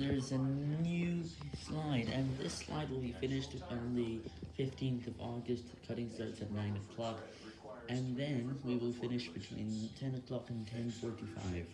there's a new slide, and this slide will be finished on the 15th of August, cutting starts at 9 o'clock, and then we will finish between 10 o'clock and 10.45.